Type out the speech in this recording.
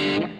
Bye.